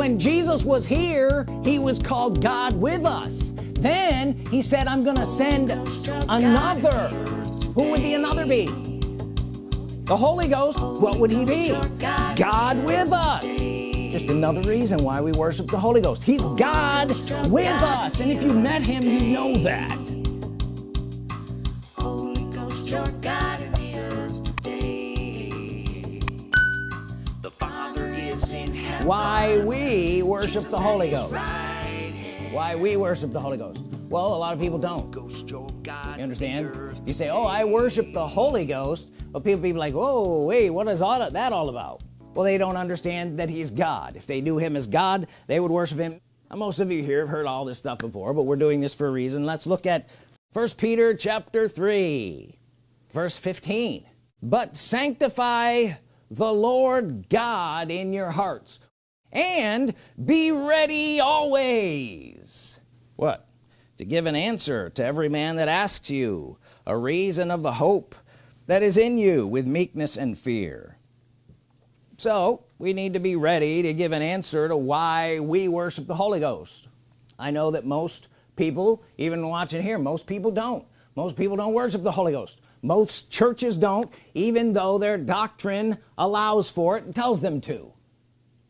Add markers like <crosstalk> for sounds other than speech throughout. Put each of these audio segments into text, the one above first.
when Jesus was here he was called God with us. Then he said I'm gonna send another. Who would the another be? The Holy Ghost what would he be? God with us. Just another reason why we worship the Holy Ghost. He's God with us. And if you met him you know that why we worship the Holy Ghost. Why we worship the Holy Ghost. Well a lot of people don't. You understand? You say oh I worship the Holy Ghost. But people be like whoa wait what is all that all about? Well they don't understand that he's God. If they knew him as God they would worship him. Now, most of you here have heard all this stuff before but we're doing this for a reason. Let's look at first Peter chapter 3 verse 15 but sanctify the Lord God in your hearts and be ready always. What? To give an answer to every man that asks you. A reason of the hope that is in you with meekness and fear. So we need to be ready to give an answer to why we worship the Holy Ghost. I know that most people even watching here most people don't. Most people don't worship the Holy Ghost. Most churches don't even though their doctrine allows for it and tells them to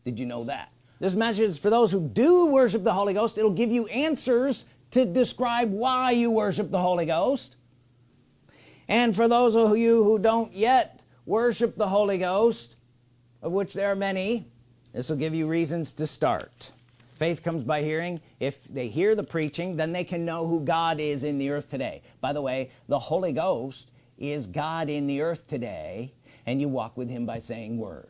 did you know that? This message is for those who do worship the Holy Ghost. It'll give you answers to describe why you worship the Holy Ghost. And for those of you who don't yet worship the Holy Ghost of which there are many this will give you reasons to start. Faith comes by hearing. If they hear the preaching then they can know who God is in the earth today. By the way the Holy Ghost is God in the earth today and you walk with him by saying words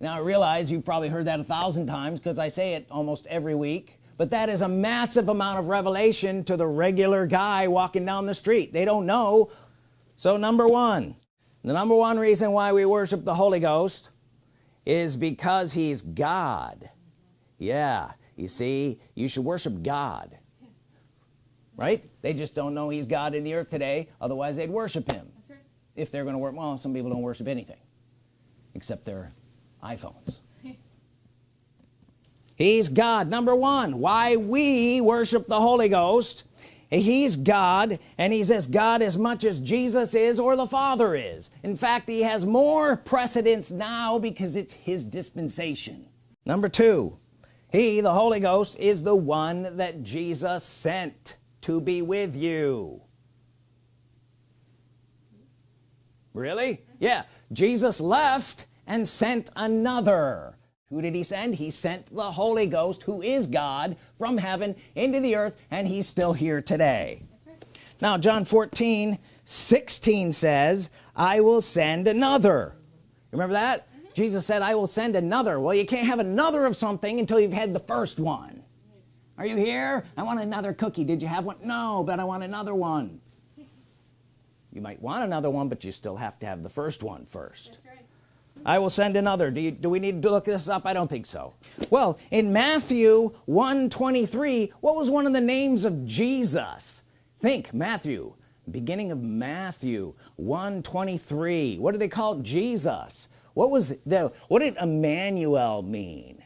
now I realize you've probably heard that a thousand times because I say it almost every week but that is a massive amount of revelation to the regular guy walking down the street. They don't know. So number one the number one reason why we worship the Holy Ghost is because he's God. Yeah you see you should worship God right? They just don't know he's God in the earth today otherwise they'd worship him. Right. if they're gonna work well some people don't worship anything except their iPhones. He's God number one. Why we worship the Holy Ghost he's God and he's as God as much as Jesus is or the Father is. In fact he has more precedence now because it's his dispensation. Number two he the Holy Ghost is the one that Jesus sent to be with you. Really? Yeah. Jesus left and sent another. Who did he send? He sent the Holy Ghost who is God from heaven into the earth and he's still here today. Right. now John 14 16 says I will send another. Remember that? Mm -hmm. Jesus said I will send another. Well you can't have another of something until you've had the first one. Are you here? I want another cookie. Did you have one? No but I want another one. <laughs> You might want another one but you still have to have the first one first I will send another. Do, you, do we need to look this up? I don't think so. Well in Matthew 123 what was one of the names of Jesus? Think Matthew beginning of Matthew 123 what do they call Jesus? What was the what did Emmanuel mean?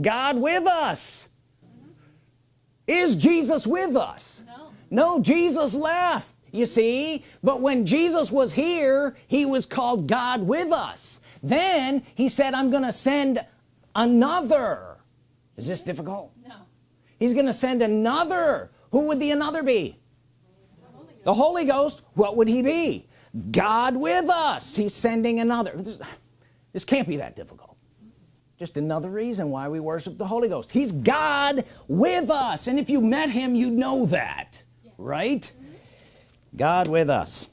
God with us. Is Jesus with us? No, no Jesus left you see? But when Jesus was here he was called God with us. Then he said I'm gonna send another. Is this difficult? No. He's gonna send another. Who would the another be? The Holy, Ghost. What would he be? God with us. He's sending another. This, this can't be that difficult. Just another reason why we worship the Holy Ghost. He's God with us. And if you met him you'd know that yes. right God with us.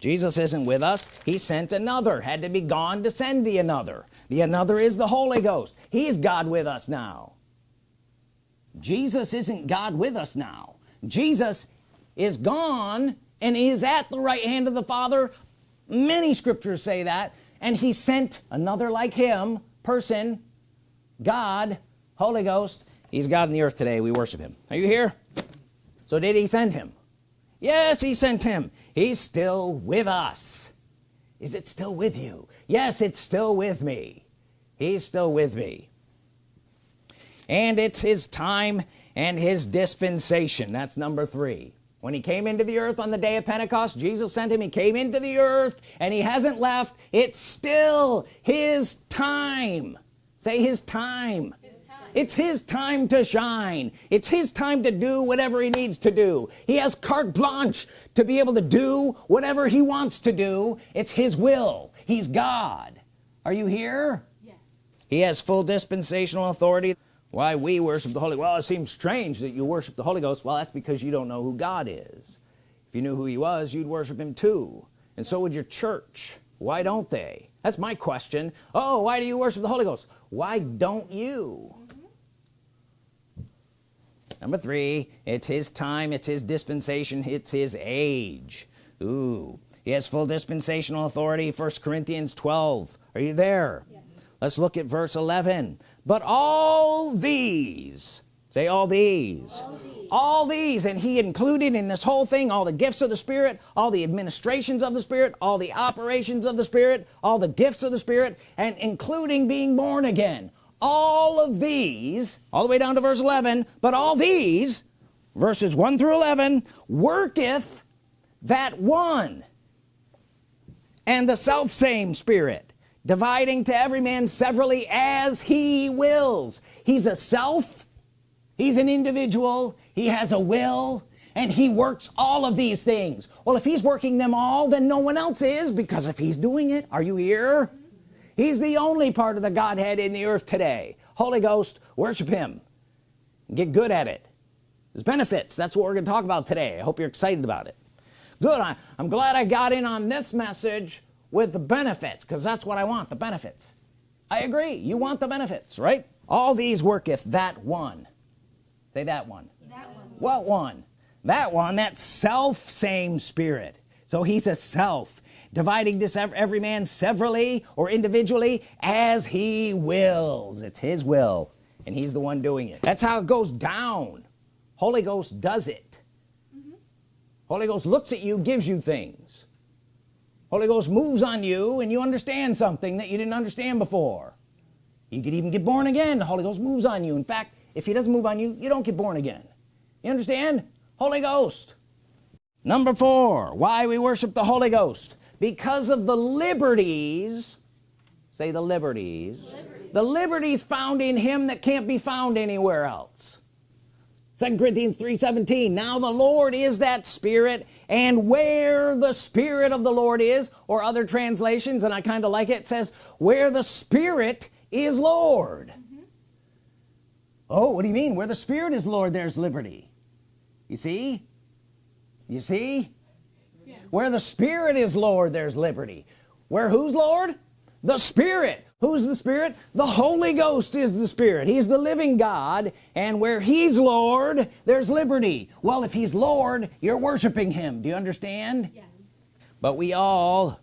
Jesus isn't with us. He sent another. Had to be gone to send the another. The another is the Holy Ghost. He's God with us now. Jesus isn't God with us now. Jesus is gone and is at the right hand of the Father. Many scriptures say that. And he sent another like him person God Holy Ghost. He's God in the earth today. We worship him. Are you here? So did he send him yes he sent him. He's still with us. Is it still with you? Yes it's still with me. He's still with me. And it's his time and his dispensation. That's number three. When he came into the earth on the day of Pentecost Jesus sent him. He came into the earth and he hasn't left. It's still his time. Say his time it's his time to shine. It's his time to do whatever he needs to do. He has carte blanche to be able to do whatever he wants to do. It's his will. He's God. Are you here? Yes. He has full dispensational authority. Why we worship the Holy well it seems strange that you worship the Holy Ghost. Well that's because you don't know who God is. If you knew who he was you'd worship him too. And so would your church. Why don't they? That's my question. Oh why do you worship the Holy Ghost? Why don't you number three it's his time it's his dispensation it's his age. Ooh. He has full dispensational authority first Corinthians 12 are you there? Yes. let's look at verse 11 but all these say all these. all these. All these and he included in this whole thing all the gifts of the Spirit all the administrations of the Spirit all the operations of the Spirit all the gifts of the Spirit and including being born again all of these all the way down to verse 11 but all these verses 1 through 11 worketh that one and the self same spirit dividing to every man severally as he wills. He's a self he's an individual he has a will and he works all of these things. Well if he's working them all then no one else is because if he's doing it are you here he's the only part of the Godhead in the earth today. Holy Ghost worship him. Get good at it. There's benefits. That's what we're gonna talk about today. I hope you're excited about it. Good I, I'm glad I got in on this message with the benefits because that's what I want the benefits. I agree you want the benefits right? All these worketh that one. Say that one. That one. What one? That one that self same spirit. So he's a self dividing this every man severally or individually as he wills. It's his will and he's the one doing it. That's how it goes down. Holy Ghost does it. Mm -hmm. Holy Ghost looks at you gives you things. Holy Ghost moves on you and you understand something that you didn't understand before. You could even get born again. The Holy Ghost moves on you. In fact if he doesn't move on you you don't get born again. You understand? Holy Ghost. Number four why we worship the Holy Ghost because of the liberties say the liberties the liberties found in him that can't be found anywhere else second Corinthians 3:17 now the Lord is that spirit and where the Spirit of the Lord is or other translations and I kind of like it, says where the Spirit is Lord mm -hmm. oh what do you mean where the Spirit is Lord there's liberty you see you see. Where the Spirit is Lord there's liberty. Where who's Lord? The Spirit. Who's the Spirit? The Holy Ghost is the Spirit. He's the living God and where he's Lord there's liberty. Well if he's Lord you're worshiping him. Do you understand? Yes. But we all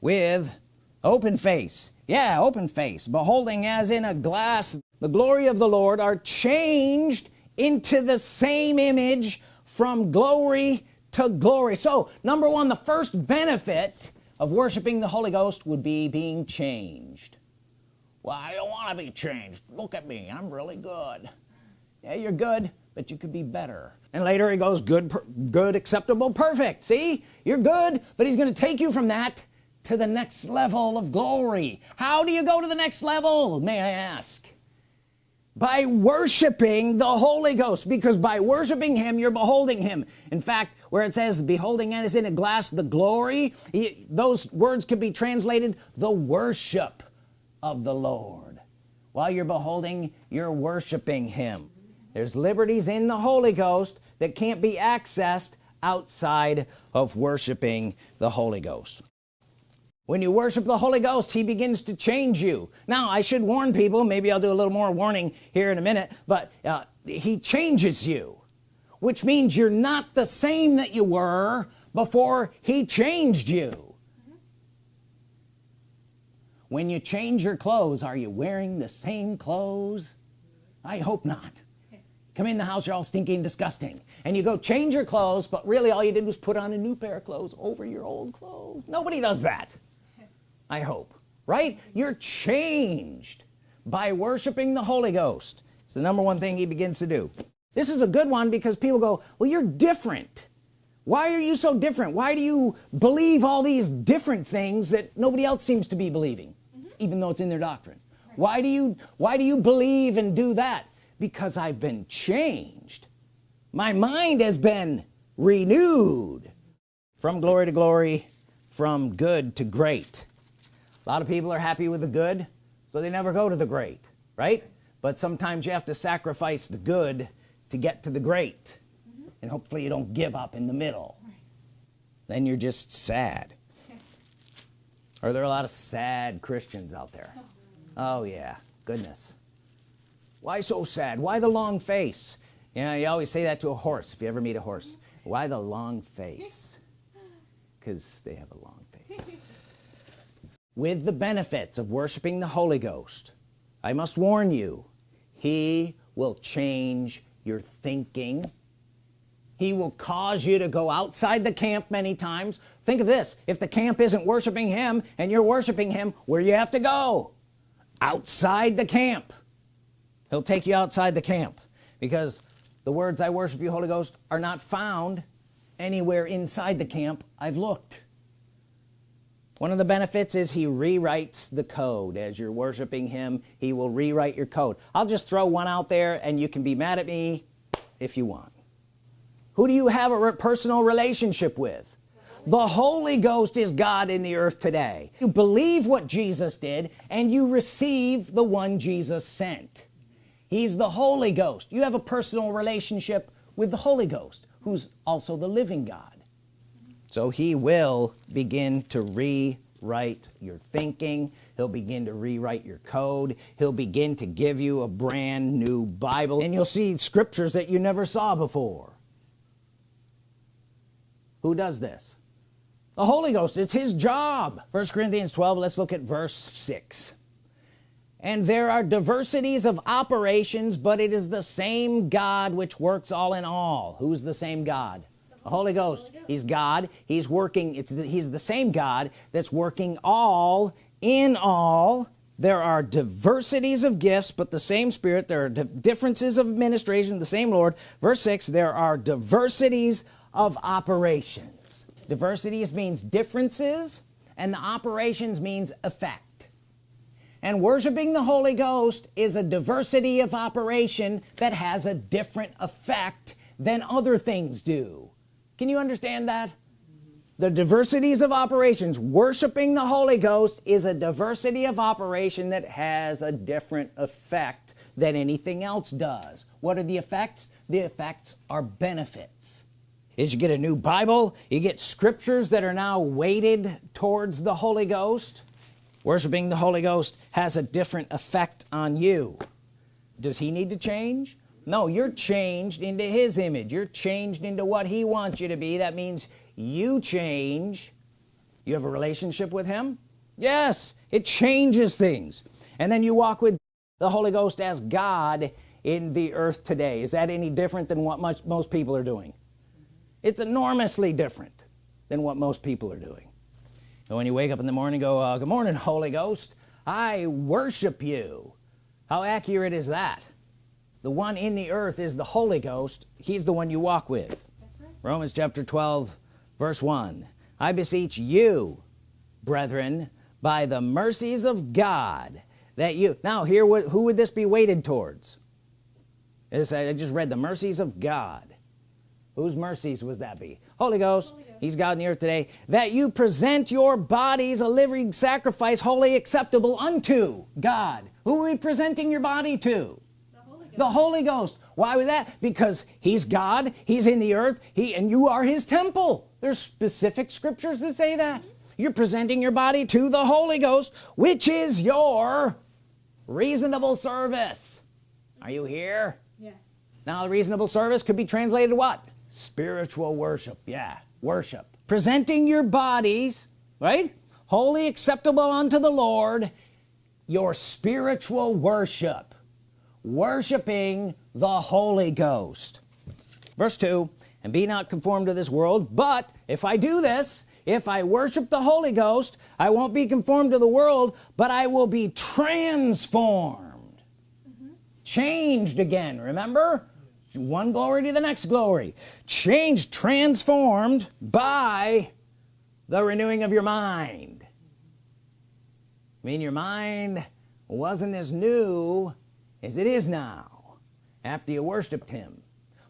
with open face yeah open face beholding as in a glass the glory of the Lord are changed into the same image from glory to glory. So number one the first benefit of worshiping the Holy Ghost would be being changed. Well I don't want to be changed. Look at me I'm really good. Yeah you're good but you could be better. And later he goes good good acceptable perfect. See? You're good but he's gonna take you from that to the next level of glory. How do you go to the next level may I ask by worshiping the Holy Ghost because by worshiping him you're beholding him. In fact where it says beholding as in a glass the glory he, those words could be translated the worship of the Lord. While you're beholding you're worshiping him. There's liberties in the Holy Ghost that can't be accessed outside of worshiping the Holy Ghost when you worship the Holy Ghost he begins to change you. Now I should warn people maybe I'll do a little more warning here in a minute but uh, he changes you which means you're not the same that you were before he changed you. When you change your clothes are you wearing the same clothes? I hope not. Come in the house you're all stinky and disgusting. And you go change your clothes but really all you did was put on a new pair of clothes over your old clothes. Nobody does that I hope right? You're changed by worshiping the Holy Ghost. It's the number one thing he begins to do. This is a good one because people go well you're different. Why are you so different? Why do you believe all these different things that nobody else seems to be believing mm -hmm. even though it's in their doctrine? Right. why do you why do you believe and do that? Because I've been changed. My mind has been renewed from glory to glory from good to great a lot of people are happy with the good so they never go to the great right? But sometimes you have to sacrifice the good to get to the great. Mm -hmm. and hopefully you don't give up in the middle. Right. then you're just sad. <laughs> Are there a lot of sad Christians out there? <laughs> Oh yeah. Goodness. Why so sad? Why the long face? You know you always say that to a horse. If you ever meet a horse why the long face? <laughs> Because they have a long face with the benefits of worshiping the Holy Ghost I must warn you he will change your thinking. He will cause you to go outside the camp many times. Think of this. If the camp isn't worshiping him and you're worshiping him where you have to go? Outside the camp. He'll take you outside the camp because the words I worship you Holy Ghost are not found anywhere inside the camp I've looked one of the benefits is he rewrites the code. As you're worshiping him he will rewrite your code. I'll just throw one out there and you can be mad at me if you want. Who do you have a personal relationship with? The Holy Ghost is God in the earth today. You believe what Jesus did and you receive the one Jesus sent. He's the Holy Ghost. You have a personal relationship with the Holy Ghost who's also the living God so he will begin to rewrite your thinking. He'll begin to rewrite your code. He'll begin to give you a brand new Bible and you'll see scriptures that you never saw before. Who does this? The Holy Ghost. It's his job. First Corinthians 12 let's look at verse 6 and there are diversities of operations but it is the same God which works all in all. Who's the same God the Holy Ghost he's God he's working it's he's the same God that's working all in all. There are diversities of gifts but the same spirit there are differences of administration the same Lord. Verse 6 there are diversities of operations. Diversities means differences and the operations means effect. And worshiping the Holy Ghost is a diversity of operation that has a different effect than other things do can you understand that? The diversities of operations worshiping the Holy Ghost is a diversity of operation that has a different effect than anything else does. What are the effects? The effects are benefits. Is you get a new Bible you get scriptures that are now weighted towards the Holy Ghost. Worshiping the Holy Ghost has a different effect on you. Does he need to change no you're changed into his image. You're changed into what he wants you to be. That means you change. You have a relationship with him? Yes it changes things. And then you walk with the Holy Ghost as God in the earth today. Is that any different than what much most people are doing? It's enormously different than what most people are doing. When you wake up in the morning go uh, good morning Holy Ghost. I worship you. How accurate is that the one in the earth is the Holy Ghost. He's the one you walk with. Right. Romans chapter 12 verse 1 I beseech you brethren by the mercies of God that you now here who would this be weighted towards? This, I just read the mercies of God. Whose mercies was that be? Holy Ghost, Holy Ghost. He's God in the earth today. That you present your bodies a living sacrifice holy acceptable unto God. Who are we presenting your body to the Holy Ghost. Why was that? Because he's God he's in the earth he and you are his temple. There's specific scriptures that say that. You're presenting your body to the Holy Ghost which is your reasonable service. Are you here? Yes. Now the reasonable service could be translated what? Spiritual worship. Yeah worship. Presenting your bodies right? Holy acceptable unto the Lord your spiritual worship worshiping the Holy Ghost. Verse 2 and be not conformed to this world but if I do this if I worship the Holy Ghost I won't be conformed to the world but I will be transformed. Mm-hmm. Changed again remember? One glory to the next glory. Changed transformed by the renewing of your mind. I mean your mind wasn't as new as it is now after you worshiped him.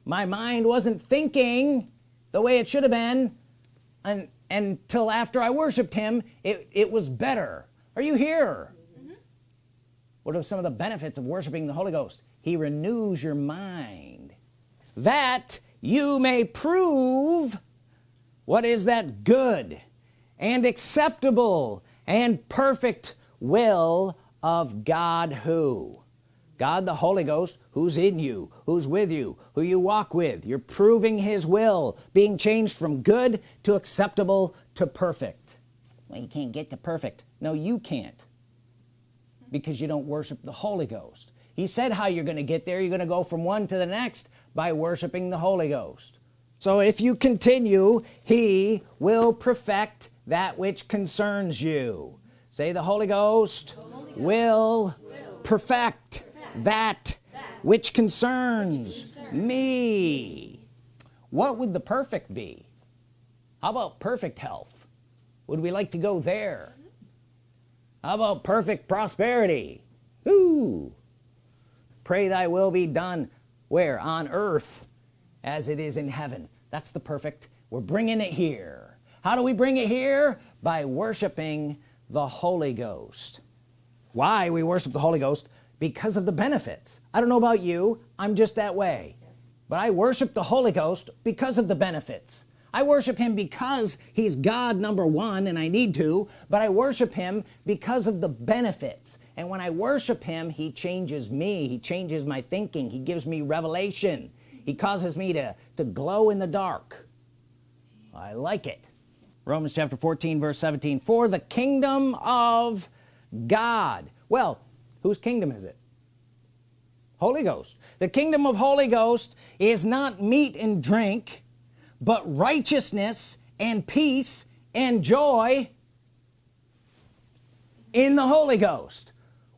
My mind wasn't thinking the way it should have been and until after I worshiped him it, it was better. Are you here? Mm -hmm. what are some of the benefits of worshiping the Holy Ghost? He renews your mind. That you may prove what is that good and acceptable and perfect will of God who God the Holy Ghost who's in you who's with you who you walk with. You're proving his will being changed from good to acceptable to perfect. Well you can't get to perfect. No you can't. Because you don't worship the Holy Ghost. He said how you're gonna get there. You're gonna go from one to the next by worshiping the Holy Ghost. So if you continue he will perfect that which concerns you. Say the Holy Ghost, the Holy Ghost will, will perfect, perfect that, which concerns, which concerns me. What would the perfect be? How about perfect health? Would we like to go there? How about perfect prosperity? Ooh. pray thy will be done where? On earth as it is in heaven. That's the perfect. We're bringing it here. How do we bring it here? By worshiping the Holy Ghost. Why we worship the Holy Ghost because of the benefits. I don't know about you I'm just that way. But I worship the Holy Ghost because of the benefits. I worship him because he's God number one and I need to but I worship him because of the benefits. And when I worship him he changes me. He changes my thinking. He gives me revelation. He causes me to to glow in the dark. I like it. Romans chapter 14 verse 17 for the kingdom of God. Well whose kingdom is it? Holy Ghost. The kingdom of Holy Ghost is not meat and drink but righteousness and peace and joy in the Holy Ghost.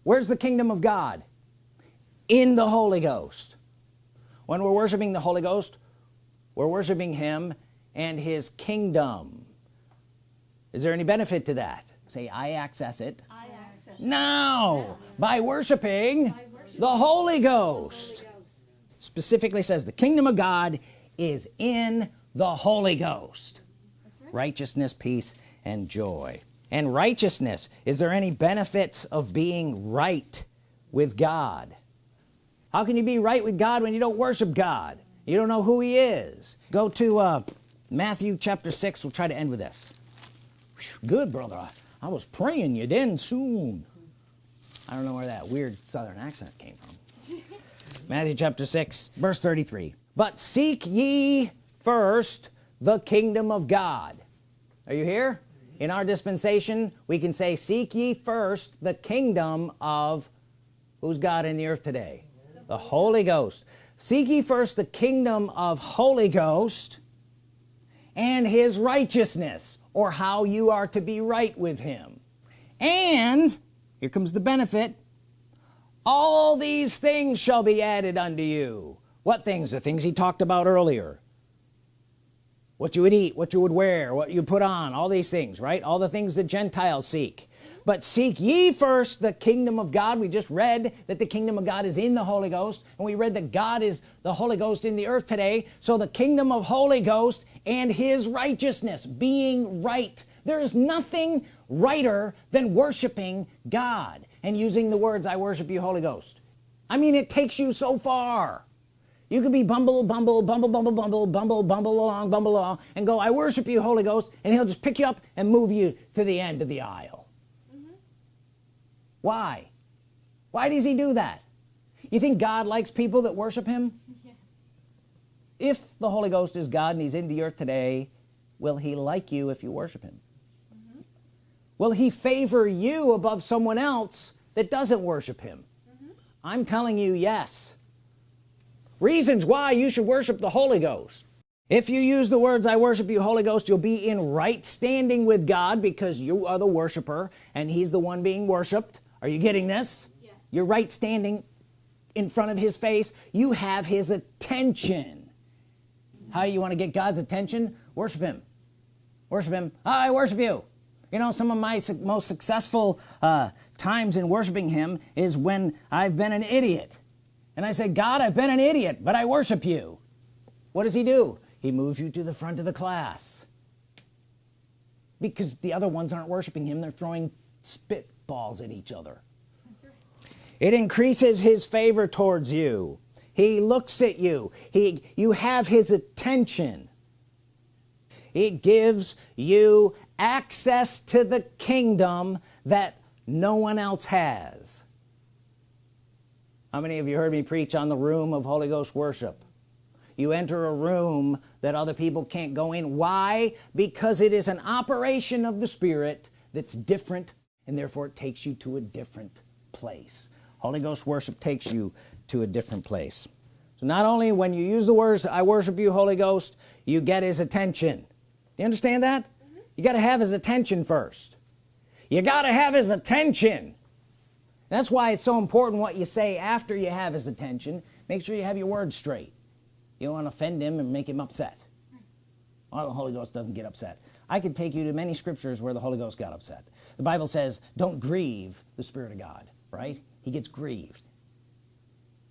Where's the kingdom of God? In the Holy Ghost. When we're worshiping the Holy Ghost we're worshiping him and his kingdom. Is there any benefit to that? Say I access it, I access now yeah. By, worshiping by worshiping the Holy Ghost. Holy Ghost. Specifically says the kingdom of God is in the Holy Ghost. Right. righteousness peace and joy. And righteousness is there any benefits of being right with God? How can you be right with God when you don't worship God? You don't know who he is. Go to uh, Matthew chapter 6 we'll try to end with this. Good brother. I, I was praying you'd end soon I don't know where that weird southern accent came from. <laughs> Matthew chapter 6 verse 33 but seek ye first the kingdom of God. Are you here? In our dispensation we can say seek ye first the kingdom of who's God in the earth today? The Holy Ghost. Seek ye first the kingdom of Holy Ghost and his righteousness or how you are to be right with him. And here comes the benefit. All these things shall be added unto you. What things? The things he talked about earlier. What you would eat what you would wear what you put on all these things right? All the things that Gentiles seek. But seek ye first the kingdom of God. We just read that the kingdom of God is in the Holy Ghost and we read that God is the Holy Ghost in the earth today. So the kingdom of Holy Ghost and his righteousness being right there is nothing righter than worshiping God and using the words I worship you Holy Ghost I mean it takes you so far you could be bumble bumble bumble bumble bumble bumble bumble along bumble along and go I worship you Holy Ghost and he'll just pick you up and move you to the end of the aisle mm -hmm. why why does he do that you think God likes people that worship him <laughs> yes. if the Holy Ghost is God and he's in the earth today will he like you if you worship him. Will he favor you above someone else that doesn't worship him. Mm -hmm. I'm telling you yes. Reasons why you should worship the Holy Ghost. If you use the words I worship you Holy Ghost you'll be in right standing with God because you are the worshiper and he's the one being worshiped are you getting this? Yes. you're right standing in front of his face. You have his attention. How do you want to get God's attention? Worship him. Worship him. I worship you you know some of my most successful uh, times in worshiping him is when I've been an idiot. And I say God I've been an idiot but I worship you. What does he do? He moves you to the front of the class. Because the other ones aren't worshiping him they're throwing spitballs at each other. It increases his favor towards you. He looks at you. He you have his attention. It gives you access to the kingdom that no one else has. How many of you heard me preach on the room of Holy Ghost worship? You enter a room that other people can't go in. Why? Because it is an operation of the Spirit that's different and therefore it takes you to a different place. Holy Ghost worship takes you to a different place. So not only when you use the words I worship you Holy Ghost you get his attention. You understand that. You got to have his attention first. You got to have his attention. That's why it's so important what you say after you have his attention. Make sure you have your words straight. You don't want to offend him and make him upset. Well the Holy Ghost doesn't get upset. I could take you to many scriptures where the Holy Ghost got upset. The Bible says don't grieve the Spirit of God right? He gets grieved.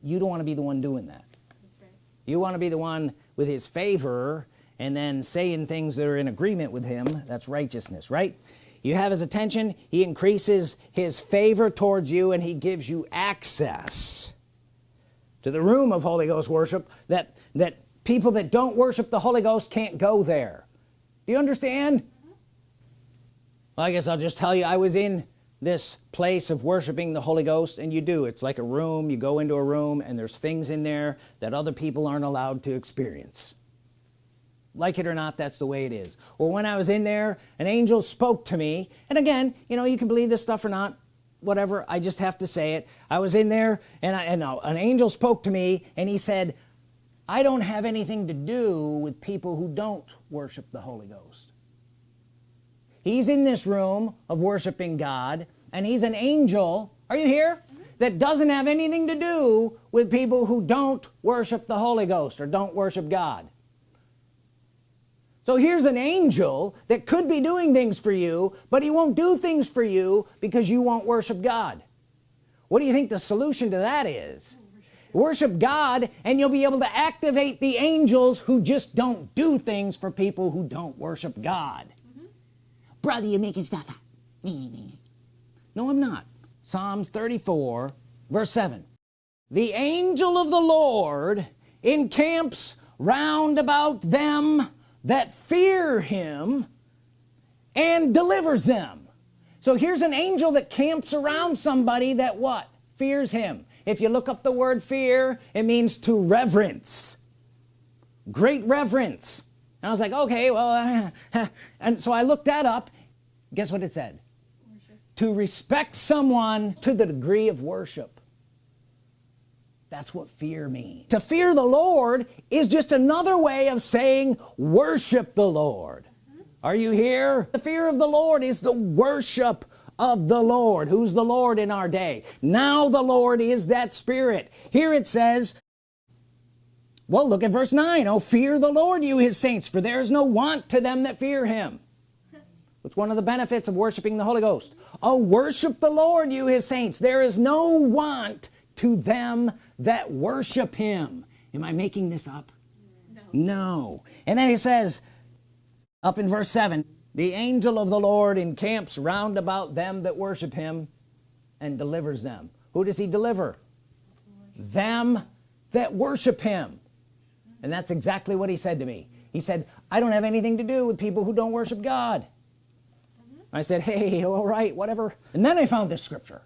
You don't want to be the one doing that. Right. you want to be the one with his favor and then saying things that are in agreement with him that's righteousness right? You have his attention he increases his favor towards you and he gives you access to the room of Holy Ghost worship that that people that don't worship the Holy Ghost can't go there. Do you understand? Well, I guess I'll just tell you I was in this place of worshiping the Holy Ghost and you do. It's like a room you go into a room and there's things in there that other people aren't allowed to experience like it or not that's the way it is. Well when I was in there an angel spoke to me. And again you know you can believe this stuff or not whatever I just have to say it. I was in there and, I, and uh, an angel spoke to me and he said I don't have anything to do with people who don't worship the Holy Ghost. He's in this room of worshiping God and he's an angel are you here? That doesn't have anything to do with people who don't worship the Holy Ghost or don't worship God so here's an angel that could be doing things for you but he won't do things for you because you won't worship God. What do you think the solution to that is? Worship God and you'll be able to activate the angels who just don't do things for people who don't worship God. Mm -hmm. brother you're making stuff up. No I'm not. Psalms 34 verse 7 the angel of the Lord encamps round about them that fear him and delivers them. So here's an angel that camps around somebody that what? Fears him. If you look up the word fear it means to reverence. Great reverence. And I was like okay well <laughs> and so I looked that up. Guess what it said? Worship. to respect someone to the degree of worship that's what fear means. To fear the Lord is just another way of saying worship the Lord. Are you here? The fear of the Lord is the worship of the Lord. Who's the Lord in our day? Now the Lord is that spirit. Here it says well look at verse 9 oh fear the Lord you his saints for there is no want to them that fear him. It's one of the benefits of worshiping the Holy Ghost. Oh worship the Lord you his saints. There is no want to them that worship him. Am I making this up? No, no. and then he says up in verse 7 the angel of the Lord encamps round about them that worship him and delivers them. Who does he deliver? Them that worship him. And that's exactly what he said to me. He said I don't have anything to do with people who don't worship God. Mm -hmm. I said hey <laughs> all right whatever. And then I found this scripture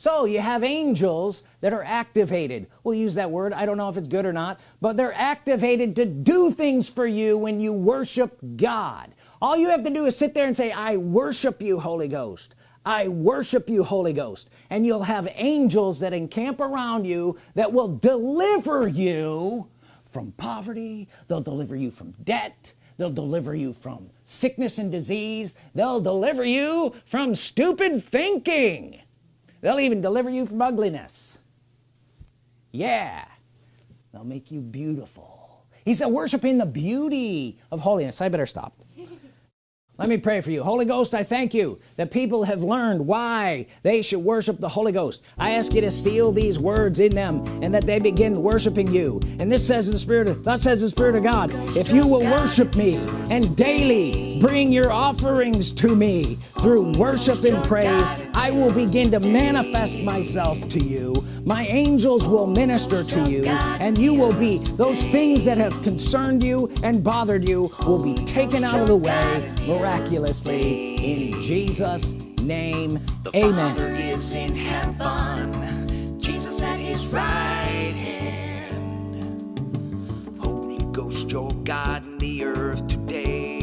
so you have angels that are activated. We'll use that word. I don't know if it's good or not but they're activated to do things for you when you worship God. All you have to do is sit there and say I worship you Holy Ghost. I worship you Holy Ghost. And you'll have angels that encamp around you that will deliver you from poverty. They'll deliver you from debt. They'll deliver you from sickness and disease. They'll deliver you from stupid thinking they'll even deliver you from ugliness. Yeah. They'll make you beautiful. He said worshiping the beauty of holiness. I better stop let me pray for you. Holy Ghost I thank you that people have learned why they should worship the Holy Ghost. I ask you to seal these words in them and that they begin worshiping you. And this says in the spirit of thus says the Spirit of God if you will worship me and daily bring your offerings to me through worship and praise I will begin to manifest myself to you. My angels will minister to you and you will be those things that have concerned you and bothered you will be taken out of the way miraculously in Jesus name The amen Father is in heaven. Jesus at his right hand. Holy Ghost, your God in the earth today.